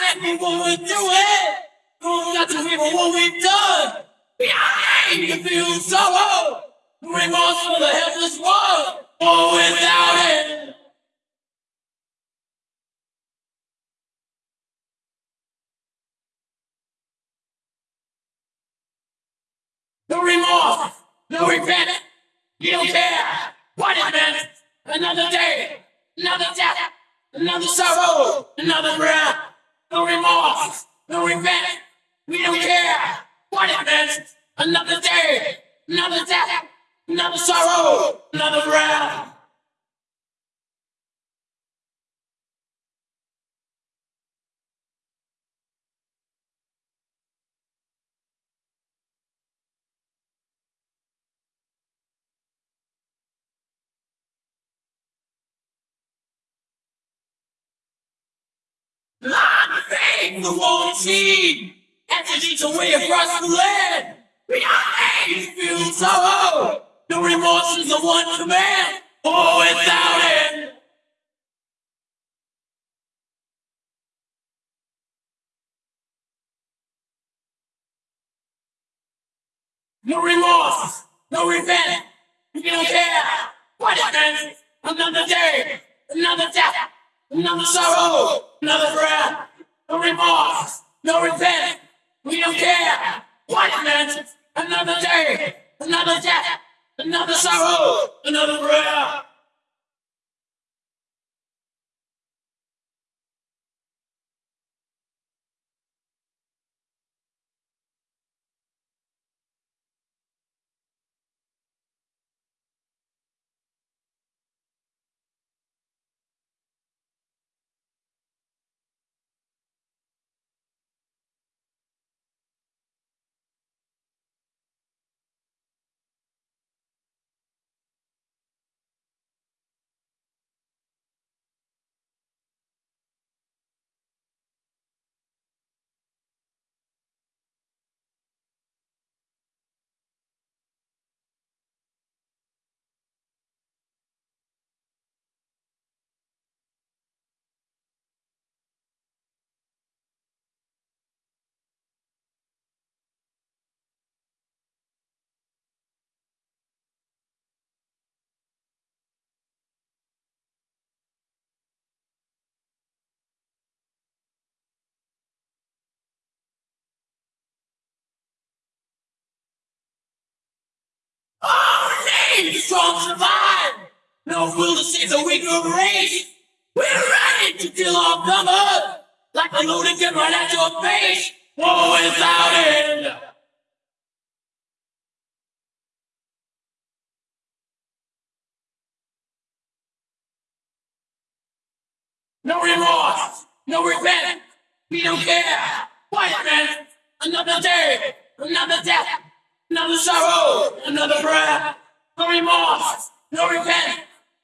said we would do it. We've got to remember what we've done. Behind you feel sorrow. Remorse for the helpless one. Oh, without it. No remorse, no regret. You don't care meant. Another day, another death, another sorrow, another breath. No remorse, no regret. We don't care what meant. Another day, another death, another sorrow, another breath. The won't see Entities away across the land. Behind feel sorrow No remorse is the one command. Oh, without it. No remorse, no revenge. You don't care what it Another day, another death Another sorrow, another breath, no remorse, no repent. We don't care what it meant. Another day, another death, another sorrow, another breath. Strong survive. No fool to see the weaker race. We're ready to kill our comers. Like a loaded gun right at your face. War without end. No remorse, no regret. We don't care. White man, another day, another death, another sorrow, another breath. No remorse, no repent.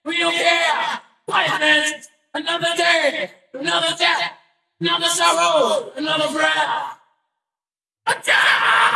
We don't care. Punishment, another day, another death, another sorrow, another breath. Attack!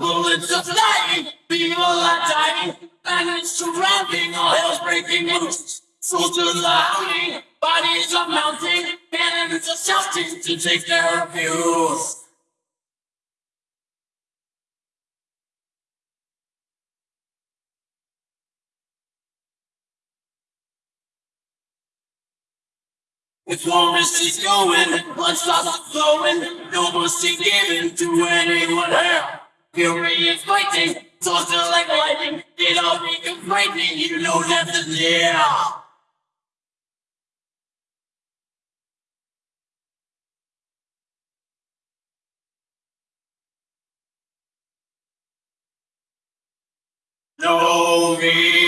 Bullets are flying, people are dying, it's surrounding, all hell's breaking loose. Soldiers are howling, bodies are mounting, cannons are shouting to take their abuse. If war is going, blood starts flowing, no mercy given to anyone else. Fury is fighting, tossed like lightning. It all become frightening, you know death is near. No me.